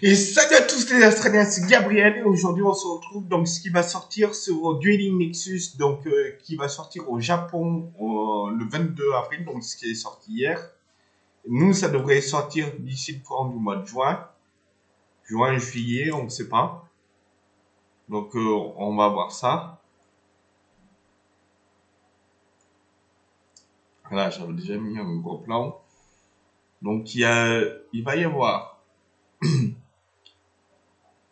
Et salut à tous les Australiens, c'est Gabriel et aujourd'hui on se retrouve donc ce qui va sortir sur Dueling Nexus, donc euh, qui va sortir au Japon le 22 avril, donc ce qui est sorti hier. Nous, ça devrait sortir d'ici le courant du mois de juin, juin, juillet, on ne sait pas. Donc euh, on va voir ça. Voilà, j'avais déjà mis un gros plan. Donc il, y a, il va y avoir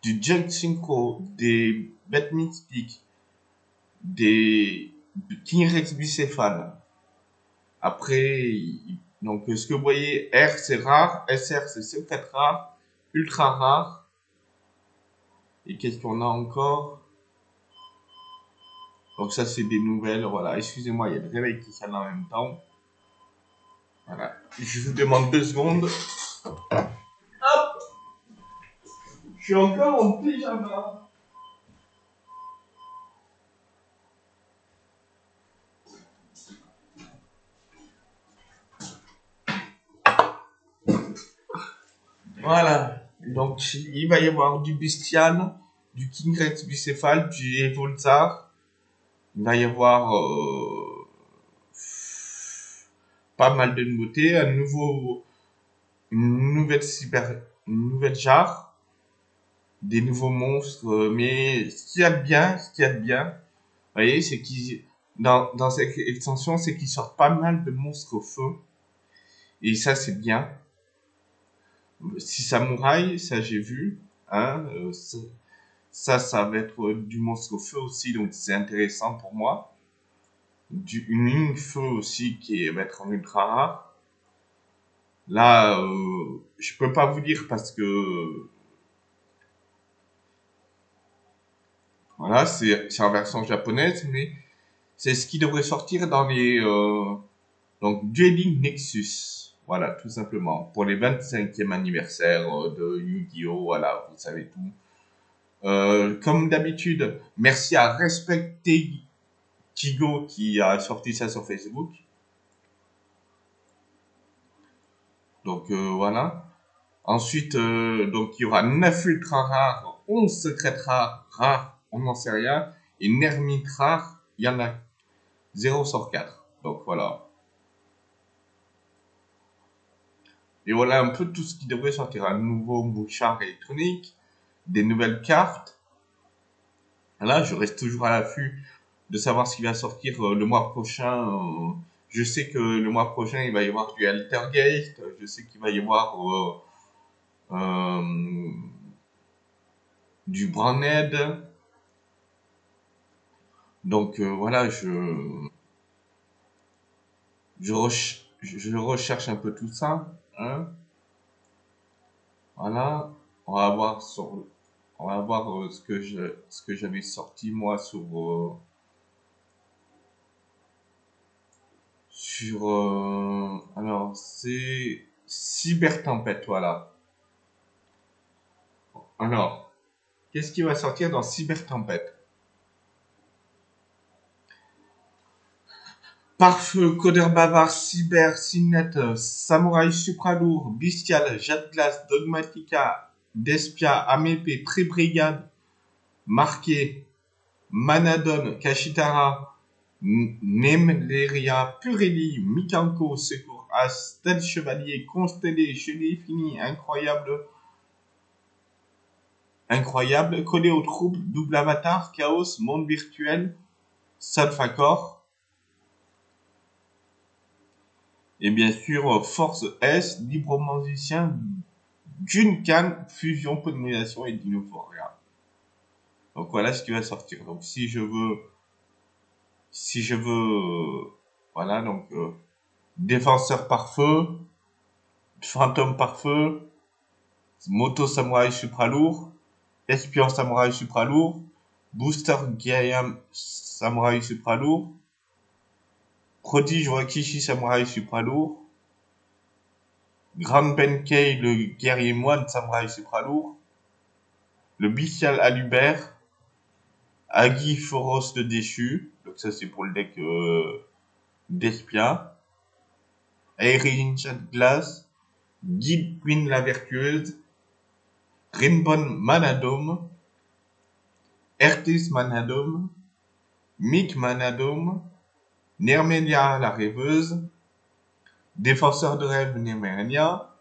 du Junk Synchro, des bêtes mystiques, des King Rex bicéphale. Après, donc ce que vous voyez, R c'est rare, SR c'est 4 rare, ultra rare. Et qu'est-ce qu'on a encore? Donc ça c'est des nouvelles, voilà. Excusez-moi, il y a le réveil qui sonne en même temps. Voilà. Je vous demande deux secondes. Je suis encore en pyjama. Voilà. Donc, il va y avoir du Bestial, du King Rex bicéphale, du Evolzar. Il va y avoir euh, pas mal de nouveautés. Un nouveau, une nouvelle cyber, une nouvelle jarre des nouveaux monstres, euh, mais ce qu'il y a de bien, ce qu'il y a de bien, vous voyez, c'est qu'ils, dans, dans cette extension, c'est qu'ils sortent pas mal de monstres au feu. Et ça, c'est bien. Si samouraï, ça j'ai vu, hein, euh, ça, ça va être du monstre au feu aussi, donc c'est intéressant pour moi. Du, une ligne feu aussi qui va être en ultra rare. Là, euh, je peux pas vous dire parce que Voilà, c'est en version japonaise, mais c'est ce qui devrait sortir dans les euh, donc Dueling Nexus. Voilà, tout simplement. Pour les 25e anniversaire euh, de Yu-Gi-Oh! Voilà, vous savez tout. Euh, comme d'habitude, merci à Respecter Tigo qui a sorti ça sur Facebook. Donc euh, voilà. Ensuite, euh, donc il y aura 9 ultra rares, 11 secrets rares on n'en sait rien. Et Nermit rare, il y en a 0 sur 4. Donc voilà. Et voilà un peu tout ce qui devrait sortir. Un nouveau mouchard électronique, des nouvelles cartes. Là, je reste toujours à l'affût de savoir ce qui va sortir euh, le mois prochain. Euh, je sais que le mois prochain, il va y avoir du Altergeist. Je sais qu'il va y avoir euh, du Branded. Donc euh, voilà, je, je, recherche un peu tout ça. Hein. Voilà, on va voir sur, on va voir euh, ce que je, j'avais sorti moi sur euh, sur alors c'est cyber tempête voilà. Alors, qu'est-ce qui va sortir dans cyber Pare-feu, Codeur Bavard, Cyber, Signet, Samouraï Supralourd, Bestial, Jet Glace, Dogmatica, Despia, Amépé, Pré-Brigade, Marqué, Manadon, Kashitara, Nemleria, Purelli, Mikanko, Secours As, Tel Chevalier, Constellé, Gelé Fini, Incroyable, Incroyable, Collé aux troupes, Double Avatar, Chaos, Monde Virtuel, Salfacor, Et bien sûr, Force S, libre musicien, Junkan, fusion, pollinisation et Dinophoria. Donc voilà ce qui va sortir. Donc si je veux, si je veux, voilà, donc euh, défenseur par feu, fantôme par feu, moto samouraï supra lourd, espion samouraï supra lourd, booster Gayam samouraï supra lourd, Prodige Wakishi Samurai Supra lourd. Grand Benkei, le guerrier moine Samurai Supra lourd. Le Bestial Alubert. Agi Foros le déchu. Donc ça c'est pour le deck euh, d'Espia. Aerin Glass. Guide Queen la vertueuse. Rinbon Manadome, Ertis Manadome, Mick Manadome, Nermenia la rêveuse, Défenseur de rêve Nermenia,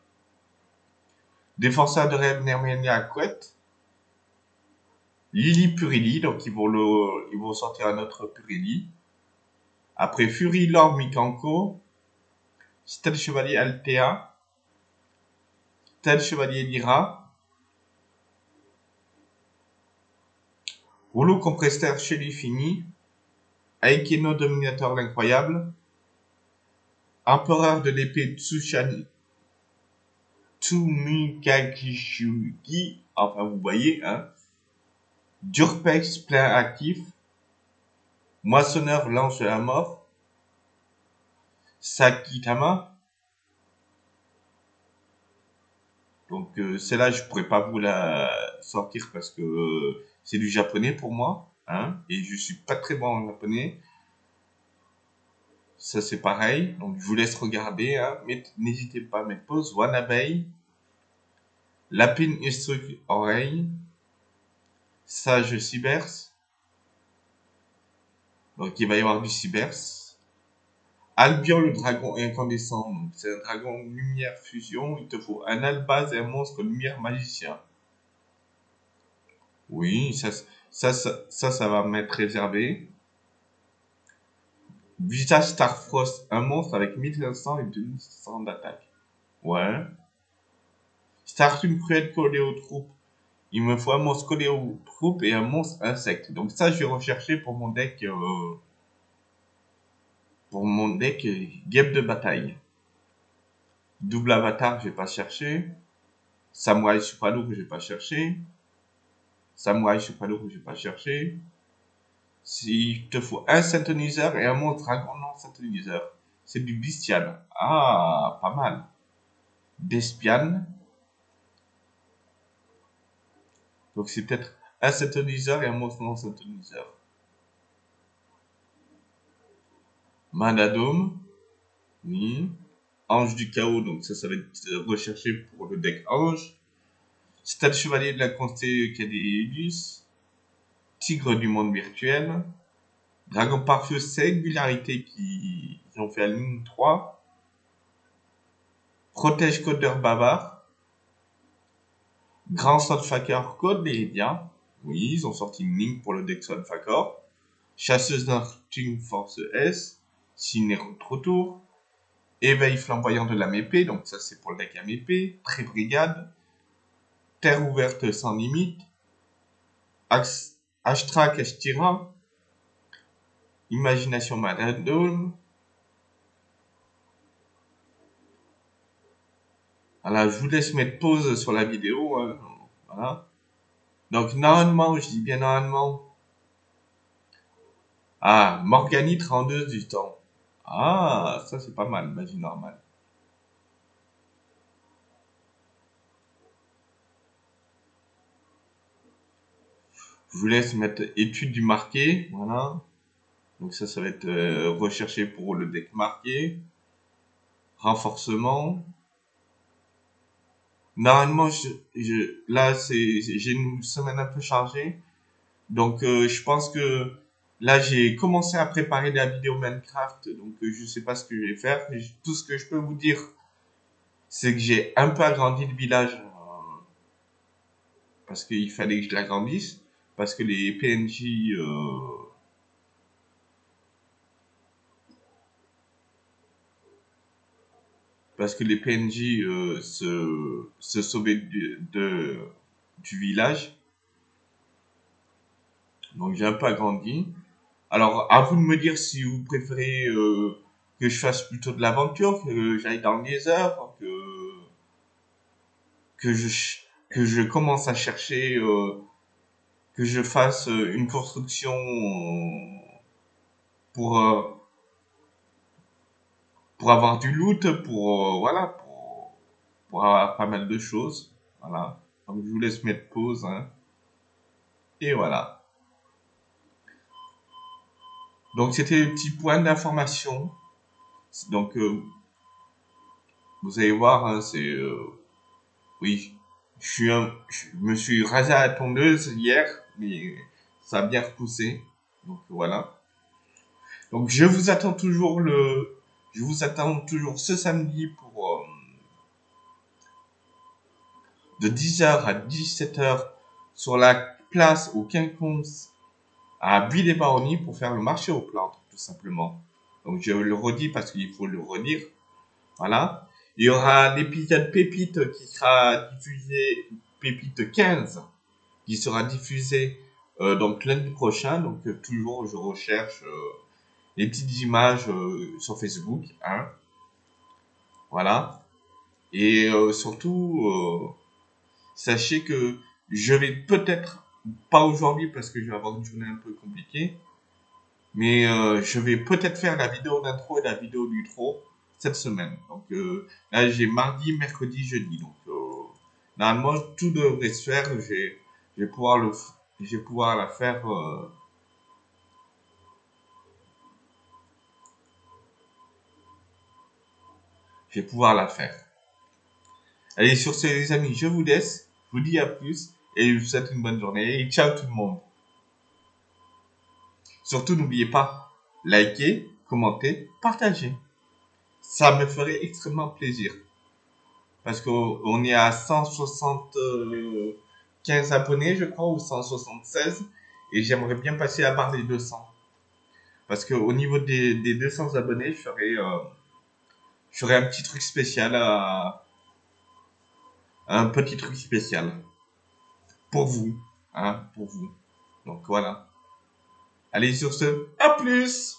Défenseur de rêve Nermenia Couette, Lily Purili, donc ils vont, ils vont sortir un autre Purili. Après Fury Lord Mikanko, Stade Chevalier Altea, Stade Chevalier Lyra, Rouleau compresseur fini, Aikino Dominateur l'incroyable, Empereur de l'épée Tsushani, Tsumikakishugi, enfin vous voyez, hein, Durpex plein actif, Moissonneur lance la mort, Sakitama, donc euh, celle-là je pourrais pas vous la sortir parce que euh, c'est du japonais pour moi, hein, et je suis pas très bon en japonais. Ça c'est pareil, donc je vous laisse regarder, hein. n'hésitez pas à mettre pause. Wanabei, Lapine Instruc Oreille, Sage Cybers, donc il va y avoir du Cybers. Albion le dragon incandescent, c'est un dragon lumière fusion, il te faut un albaz et un monstre lumière magicien. Oui, ça, ça, ça, ça, va m'être réservé. Visage Starfrost, un monstre avec 1500 et 2600 d'attaque. Ouais. Startune cruel collé aux troupes. Il me faut un monstre collé aux troupes et un monstre insecte. Donc ça, je vais rechercher pour mon deck... Euh, pour mon deck euh, guêpe de bataille. Double avatar, je vais pas chercher. Samurai super lourd, je vais pas chercher. Samurai super lourd, je vais pas chercher. S'il te faut un synthoniseur et un monstre dragon non synthoniseur. C'est du bestial. Ah, pas mal. Despian. Donc c'est peut-être un synthoniseur et un monstre non synthoniseur. Manadome. Oui. Ange du chaos, donc ça, ça va être recherché pour le deck Ange. Stade chevalier de la constellation Tigre du monde virtuel, Dragon Parfait Singularité qui ont fait la ligne 3, Protège Codeur Bavard, Grand Sunfucker Code Méridian, oui, ils ont sorti une ligne pour le deck Sunfucker, Chasseuse Team Force S, Cinéro Retour, Éveil flamboyant de la MP, donc ça c'est pour le deck MEP, Pré-Brigade, Terre ouverte sans limite, Axe Ashtrak Ashtira, Imagination Madame. Voilà, je vous laisse mettre pause sur la vidéo. Hein. Voilà. Donc, normalement, je dis bien normalement. Ah, Morganie 32 du temps. Ah, ça c'est pas mal, magie normale. Je vous laisse mettre étude du marqué. Voilà. Donc ça, ça va être euh, recherché pour le deck marqué. Renforcement. Normalement, je, là, c'est j'ai une semaine un peu chargée. Donc, euh, je pense que là, j'ai commencé à préparer la vidéo Minecraft. Donc, euh, je sais pas ce que je vais faire. Tout ce que je peux vous dire, c'est que j'ai un peu agrandi le village. parce qu'il fallait que je l'agrandisse parce que les PNJ euh, parce que les PNJ euh, se, se sauvaient du, de, du village. Donc j'ai un peu agrandi. Alors à vous de me dire si vous préférez euh, que je fasse plutôt de l'aventure, que j'aille dans les heures, que que je que je commence à chercher que je fasse euh, une construction pour euh, pour avoir du loot, pour euh, voilà, pour, pour, avoir pas mal de choses. Voilà. Donc je vous laisse mettre pause. Hein. Et voilà. Donc c'était le petit point d'information. Donc vous allez voir, hein, c'est oui, Je, suis un- je me suis rasé à la tondeuse hier, mais ça a bien repoussé. Donc voilà. Donc je vous attends toujours le, je vous attends toujours ce samedi pour euh, de 10h à 17h sur la place au Quinconce à Buis-les-Baronnies pour faire le marché aux plantes, tout simplement. Donc je le redis parce qu'il faut le redire. Voilà. Il y aura l'épisode Pépite qui sera diffusé, Pépite 15, qui sera diffusé euh, donc lundi prochain. Donc euh, toujours je recherche euh, les petites images sur Facebook. Hein. Voilà. Et surtout, sachez que je vais peut-être, pas aujourd'hui parce que je vais avoir une journée un peu compliquée, mais je vais peut-être faire la vidéo d'intro et la vidéo d'utro cette semaine. Donc là, j'ai mardi, mercredi, jeudi. Donc normalement, tout devrait se faire. Je vais, je vais pouvoir le, je vais pouvoir la faire. euh, je vais pouvoir la faire. Allez, sur ce, les amis, je vous laisse. Je vous dis à plus et je vous souhaite une bonne journée. Et ciao tout le monde. Surtout, n'oubliez pas, liker, commenter, partager. Ça me ferait extrêmement plaisir. Parce qu'on on est à 175 abonnés, je crois, ou 176. Et j'aimerais bien passer à barre des 200. Parce qu'au niveau des, des 200 abonnés, je ferais, euh, je un petit truc spécial à, un petit truc spécial. Pour vous. Hein, pour vous. Donc voilà. Allez, sur ce, à plus!